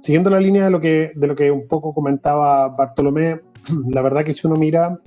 siguiendo la línea de lo, que, de lo que un poco comentaba Bartolomé, la verdad que si uno mira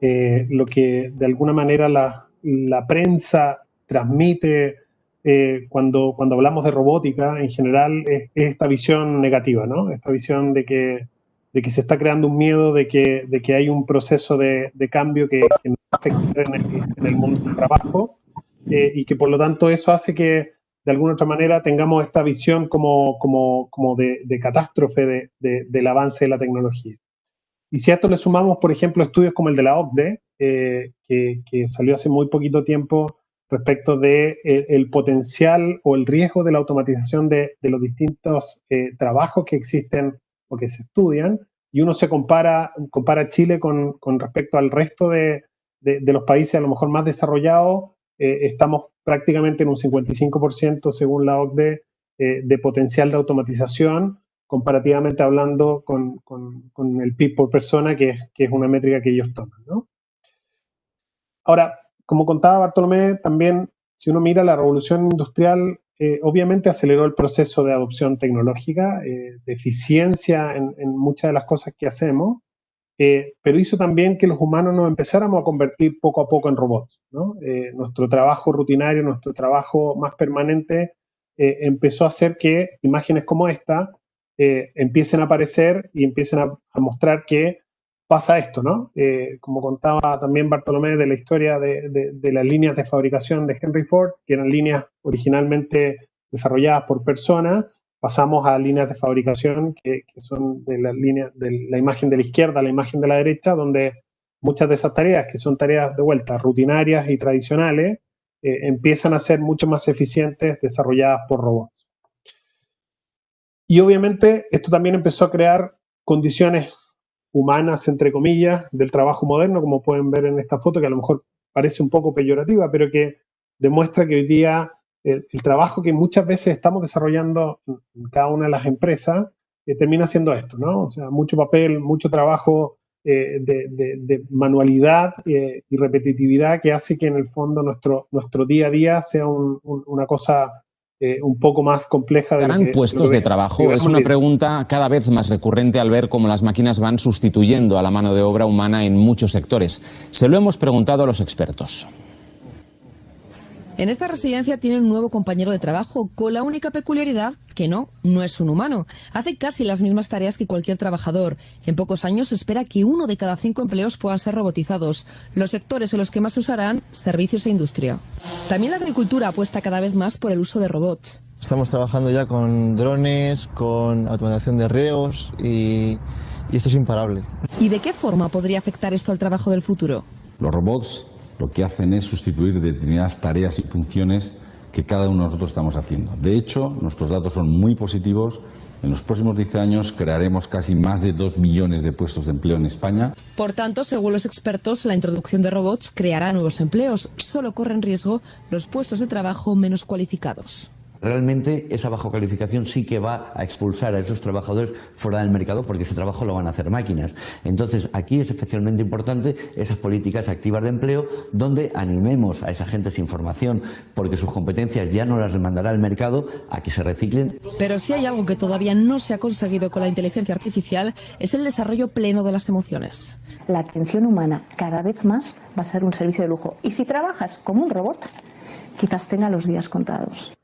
eh, lo que de alguna manera la, la prensa transmite eh, cuando, cuando hablamos de robótica en general es, esta visión negativa, ¿no? Esta visión de que, de que se está creando un miedo, de que, de que hay un proceso de, de cambio que, que nos afecta en el, en el mundo del trabajo eh, y que por lo tanto eso hace que de alguna otra manera tengamos esta visión como, como, como de, de, catástrofe de, de, del avance de la tecnología. Y si a esto le sumamos, por ejemplo, estudios como el de la OCDE, eh, que, que, salió hace muy poquito tiempo respecto de eh, el potencial o el riesgo de la automatización de, los distintos eh, trabajos que existen o que se estudian, y uno se compara, compara Chile con, con respecto al resto de, los países a lo mejor más desarrollados, estamos prácticamente en un 55% según la OCDE de potencial de automatización, comparativamente hablando con, con, el PIB por persona, que es, que es una métrica que ellos toman. Ahora, como contaba Bartolomé, también si uno mira la revolución industrial, eh, obviamente aceleró el proceso de adopción tecnológica, eh, de eficiencia en, en, muchas de las cosas que hacemos, eh, pero hizo también que los humanos nos empezáramos a convertir poco a poco en robots. ¿no? nuestro trabajo rutinario, nuestro trabajo más permanente, empezó a hacer que imágenes como esta eh, empiecen a aparecer y empiecen a, mostrar que pasa esto, ¿no? Eh, como contaba también Bartolomé de la historia de, de, las líneas de fabricación de Henry Ford, que eran líneas originalmente desarrolladas por personas, pasamos a líneas de fabricación que, son de la línea de la imagen de la izquierda a la imagen de la derecha, donde muchas de esas tareas, que son tareas de vuelta rutinarias y tradicionales, eh, empiezan a ser mucho más eficientes desarrolladas por robots. Y obviamente esto también empezó a crear condiciones humanas, entre comillas, del trabajo moderno, como pueden ver en esta foto, que a lo mejor parece un poco peyorativa, pero que demuestra que hoy día el, el trabajo que muchas veces estamos desarrollando en cada una de las empresas eh, termina siendo esto, ¿no? O sea, mucho papel, mucho trabajo eh, de, de, de, manualidad eh, y repetitividad que hace que en el fondo nuestro, nuestro día a día sea un, un, una cosa eh, un poco más compleja. De ¿Darán que, puestos de, de trabajo? Es una pregunta cada vez más recurrente al ver cómo las máquinas van sustituyendo a la mano de obra humana en muchos sectores. Se lo hemos preguntado a los expertos. En esta residencia tiene un nuevo compañero de trabajo, con la única peculiaridad que no, no es un humano. Hace casi las mismas tareas que cualquier trabajador. En pocos años se espera que uno de cada cinco empleos puedan ser robotizados. Los sectores en los que más se usarán, servicios e industria. También la agricultura apuesta cada vez más por el uso de robots. Estamos trabajando ya con drones, con automatización de reos y, y esto es imparable. ¿Y de qué forma podría afectar esto al trabajo del futuro? Los robots lo que hacen es sustituir determinadas tareas y funciones que cada uno de nosotros estamos haciendo. De hecho, nuestros datos son muy positivos. En los próximos 10 años crearemos casi más de 2 millones de puestos de empleo en España. Por tanto, según los expertos, la introducción de robots creará nuevos empleos. Solo corren riesgo los puestos de trabajo menos cualificados realmente esa baja calificación sí que va a expulsar a esos trabajadores fuera del mercado porque ese trabajo lo van a hacer máquinas. Entonces, aquí es especialmente importante esas políticas activas de empleo donde animemos a esa gente sin formación porque sus competencias ya no las demandará el mercado a que se reciclen. Pero si hay algo que todavía no se ha conseguido con la inteligencia artificial es el desarrollo pleno de las emociones. La atención humana cada vez más va a ser un servicio de lujo. Y si trabajas como un robot, quizás tenga los días contados.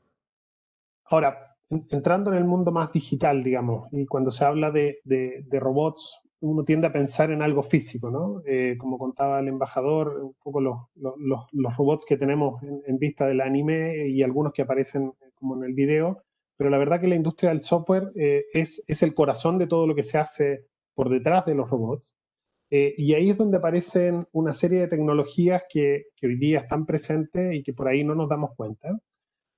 Ahora, entrando en el mundo más digital, digamos, y cuando se habla de, de, de robots, uno tiende a pensar en algo físico, ¿no? Eh, como contaba el embajador, un poco los, los, los robots que tenemos en, en, vista del anime y algunos que aparecen como en el video, pero la verdad que la industria del software eh, es, es el corazón de todo lo que se hace por detrás de los robots. Eh, y ahí es donde aparecen una serie de tecnologías que, que, hoy día están presentes y que por ahí no nos damos cuenta.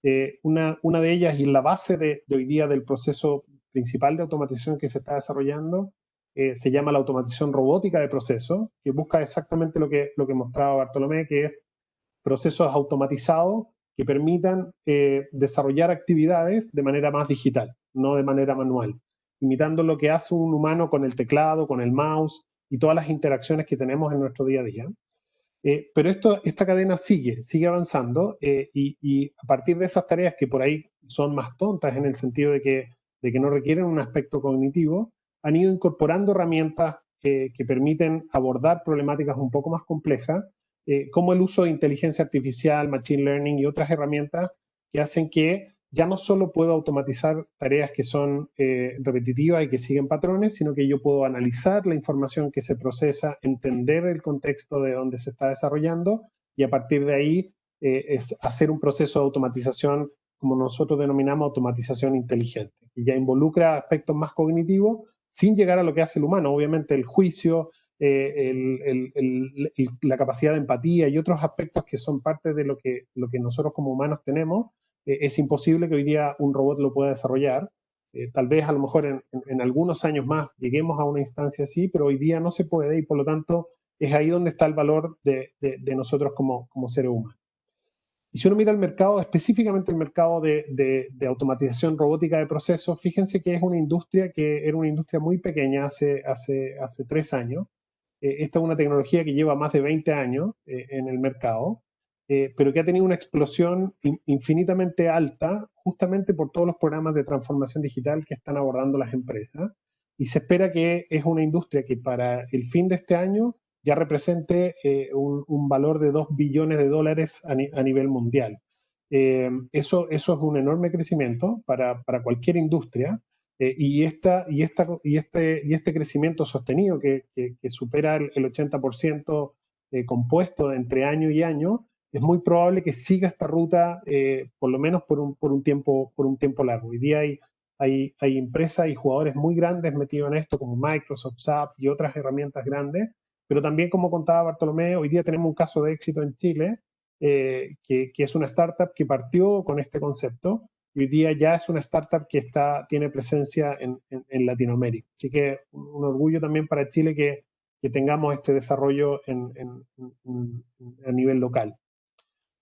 Eh, una, una, de ellas y la base de, de, hoy día del proceso principal de automatización que se está desarrollando eh, se llama la automatización robótica de procesos, que busca exactamente lo que, lo que mostraba Bartolomé, que es procesos automatizados que permitan eh, desarrollar actividades de manera más digital, no de manera manual, imitando lo que hace un humano con el teclado, con el mouse y todas las interacciones que tenemos en nuestro día a día. Eh, pero esta cadena sigue, sigue avanzando eh, y, a partir de esas tareas que por ahí son más tontas en el sentido de que no requieren un aspecto cognitivo, han ido incorporando herramientas que permiten abordar problemáticas un poco más complejas, eh, como el uso de inteligencia artificial, machine learning y otras herramientas que hacen que ya no solo puedo automatizar tareas que son eh, repetitivas y que siguen patrones, sino que yo puedo analizar la información que se procesa, entender el contexto de donde se está desarrollando y a partir de ahí eh, es hacer un proceso de automatización como nosotros denominamos automatización inteligente, que ya involucra aspectos más cognitivos sin llegar a lo que hace el humano, obviamente el juicio, eh, la capacidad de empatía y otros aspectos que son parte de lo que, lo que nosotros como humanos tenemos, eh, es imposible que hoy día un robot lo pueda desarrollar. Eh, tal vez a lo mejor en, algunos años más lleguemos a una instancia así, pero hoy día no se puede y por lo tanto es ahí donde está el valor de, nosotros como, como seres humanos. Y si uno mira el mercado, específicamente el mercado de, automatización robótica de procesos, fíjense que es una industria que era una industria muy pequeña hace tres años. Eh, esta es una tecnología que lleva más de 20 años eh, en el mercado, eh, pero que ha tenido una explosión infinitamente alta justamente por todos los programas de transformación digital que están abordando las empresas. Y se espera que es una industria que para el fin de este año ya represente eh, un, valor de 2 billones de dólares a, nivel mundial. Eh, eso, eso es un enorme crecimiento para, para cualquier industria eh, y, esta, y, esta, y, este, y este crecimiento sostenido que, que, supera el, 80% compuesto entre año y año, es muy probable que siga esta ruta por lo menos por un, por un, tiempo, por un tiempo largo. Hoy día hay, hay, hay empresas y jugadores muy grandes metidos en esto, como Microsoft, SAP y otras herramientas grandes, pero también, como contaba Bartolomé, hoy día tenemos un caso de éxito en Chile, eh, que, es una startup que partió con este concepto y hoy día ya es una startup que está, tiene presencia en, Latinoamérica. Así que un, orgullo también para Chile que, tengamos este desarrollo a nivel local.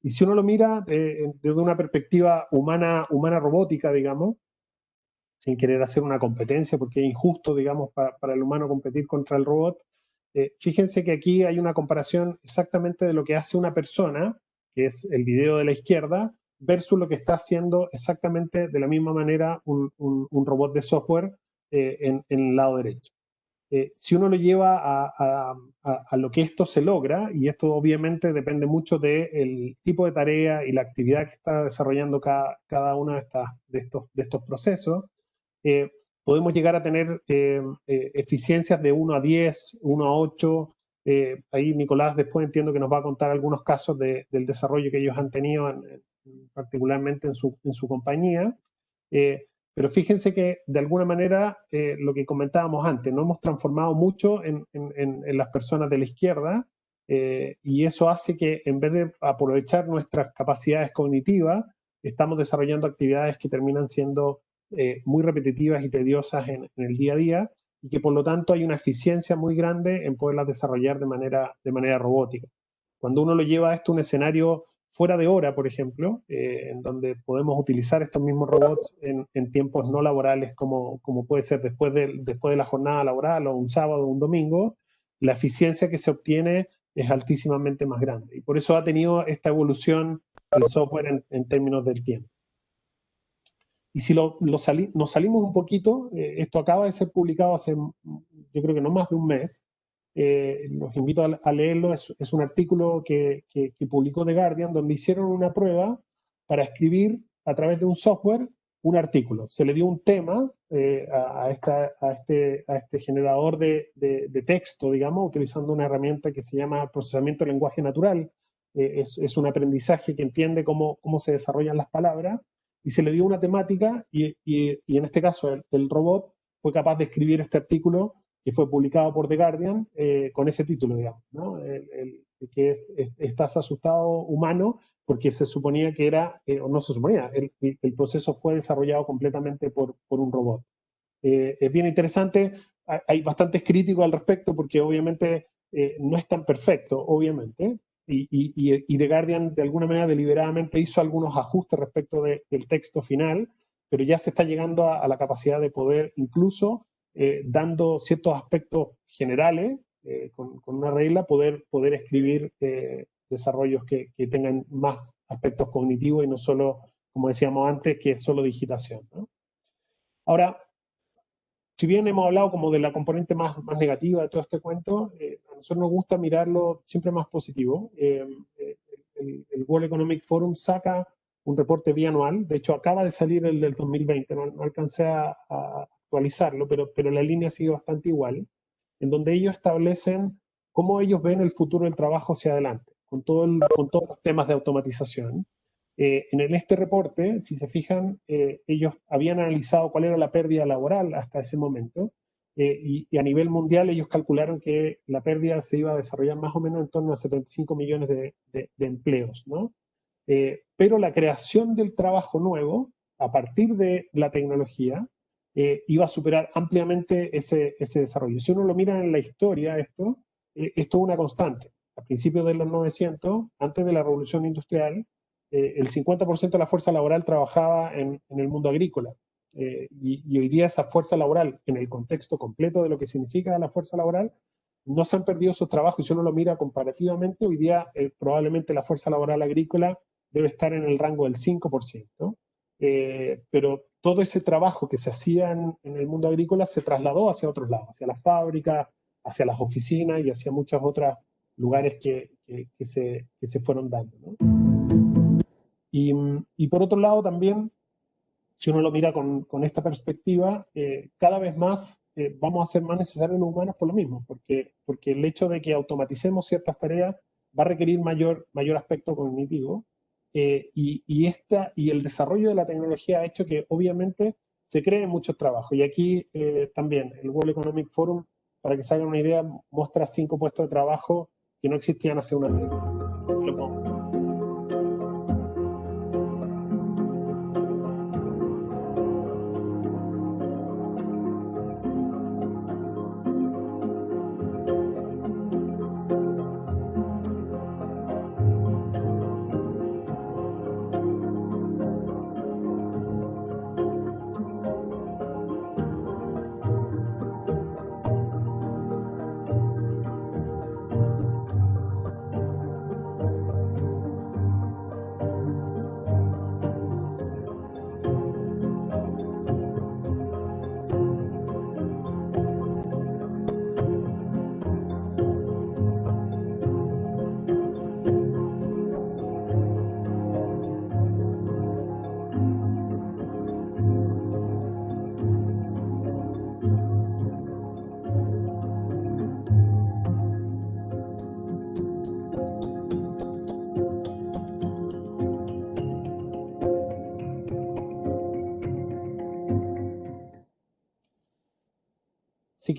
Y si uno lo mira desde una perspectiva humana, humana robótica, digamos, sin querer hacer una competencia, porque es injusto, digamos, para el humano competir contra el robot, eh, fíjense que aquí hay una comparación exactamente de lo que hace una persona, que es el video de la izquierda, versus lo que está haciendo exactamente de la misma manera un, robot de software eh, en, el lado derecho. Eh, si uno lo lleva a, lo que esto se logra, y esto obviamente depende mucho del tipo de tarea y la actividad que está desarrollando cada, cada uno de, de, estos, de estos procesos, podemos llegar a tener eh, eh, eficiencias de 1 a 10, 1 a 8. Eh, ahí Nicolás después entiendo que nos va a contar algunos casos del desarrollo que ellos han tenido, particularmente en su, en su compañía. Pero fíjense que de alguna manera lo que comentábamos antes, no hemos transformado mucho en, en, en las personas de la izquierda y eso hace que en vez de aprovechar nuestras capacidades cognitivas, estamos desarrollando actividades que terminan siendo eh, muy repetitivas y tediosas en, el día a día y que por lo tanto hay una eficiencia muy grande en poderlas desarrollar de manera, de manera robótica. Cuando uno lo lleva a esto un escenario fuera de hora, por ejemplo, eh, en donde podemos utilizar estos mismos robots en, tiempos no laborales como, como puede ser después de, después de la jornada laboral o un sábado o un domingo, la eficiencia que se obtiene es altísimamente más grande. Y por eso ha tenido esta evolución el software en términos del tiempo. Y si lo, nos salimos un poquito, eh, esto acaba de ser publicado hace, yo creo que no más de un mes, eh, los invito a, leerlo, es, un artículo que, publicó The Guardian donde hicieron una prueba para escribir a través de un software un artículo. Se le dio un tema eh, a, a, este, a este generador de, texto, digamos, utilizando una herramienta que se llama procesamiento de lenguaje natural. es, es, un aprendizaje que entiende cómo, se desarrollan las palabras y se le dio una temática y, en este caso el, robot fue capaz de escribir este artículo que fue publicado por The Guardian eh, con ese título, digamos, ¿no? el, que es, Estás asustado humano, porque se suponía que era, eh, o no se suponía, el, proceso fue desarrollado completamente por, por un robot. Eh, es bien interesante, hay bastantes críticos al respecto porque obviamente no es tan perfecto, obviamente, y, y, The Guardian de alguna manera deliberadamente hizo algunos ajustes respecto del texto final, pero ya se está llegando a, la capacidad de poder incluso, eh, dando ciertos aspectos generales, eh, con, una regla, poder, poder escribir eh, desarrollos que, que, tengan más aspectos cognitivos y no solo, como decíamos antes, que es solo digitación. Ahora, si bien hemos hablado como de la componente más, más negativa de todo este cuento, eh, a nosotros nos gusta mirarlo siempre más positivo. Eh, el, World Economic Forum saca un reporte bianual, de hecho acaba de salir el del 2020, no, alcancé a, actualizarlo, pero, pero la línea sigue bastante igual, en donde ellos establecen cómo ellos ven el futuro del trabajo hacia adelante, con, todo con todos los temas de automatización. Eh, en este reporte, si se fijan, eh, ellos habían analizado cuál era la pérdida laboral hasta ese momento, eh, y, a nivel mundial ellos calcularon que la pérdida se iba a desarrollar más o menos en torno a 75 millones de, empleos, ¿no? pero la creación del trabajo nuevo, a partir de la tecnología, iba a superar ampliamente ese, ese desarrollo. Si uno lo mira en la historia, esto, esto es una constante. A principios de los 900, antes de la revolución industrial, eh, el 50% de la fuerza laboral trabajaba en, el mundo agrícola. Eh, y, hoy día esa fuerza laboral, en el contexto completo de lo que significa la fuerza laboral, no se han perdido sus trabajos. Y si uno lo mira comparativamente, hoy día eh, probablemente la fuerza laboral agrícola debe estar en el rango del 5%. pero todo ese trabajo que se hacía en, el mundo agrícola se trasladó hacia otros lados, hacia las fábricas, hacia las oficinas y hacia muchos otros lugares que, se, que se fueron dando. Y, por otro lado también, si uno lo mira con, esta perspectiva, eh, cada vez más eh, vamos a ser más necesarios los humanos por lo mismo, porque, porque el hecho de que automaticemos ciertas tareas va a requerir mayor, mayor aspecto cognitivo eh, y, esta, y el desarrollo de la tecnología ha hecho que obviamente se creen muchos trabajos. Y aquí también el World Economic Forum, para que se hagan una idea, muestra cinco puestos de trabajo que no existían hace una década.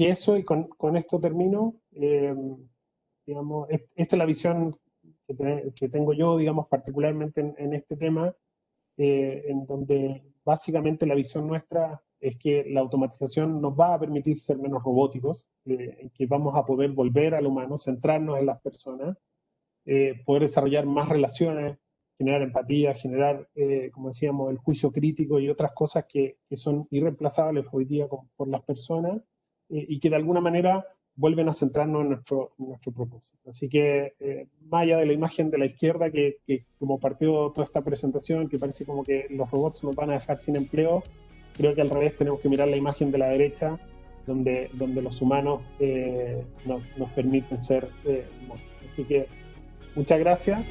Que eso, y con, esto termino, eh, digamos, esta es la visión que, tengo yo, digamos, particularmente en, este tema, eh, en donde básicamente la visión nuestra es que la automatización nos va a permitir ser menos robóticos, eh, en que vamos a poder volver al humano, centrarnos en las personas, poder desarrollar más relaciones, generar empatía, generar, como decíamos, el juicio crítico y otras cosas que, son irreemplazables hoy día por las personas, y que de alguna manera vuelven a centrarnos en nuestro, nuestro propósito. Así que, eh, más allá de la imagen de la izquierda, que, como partió toda esta presentación, que parece como que los robots nos van a dejar sin empleo, creo que al revés tenemos que mirar la imagen de la derecha, donde, donde los humanos eh, nos, nos, permiten ser eh, Así que, muchas gracias.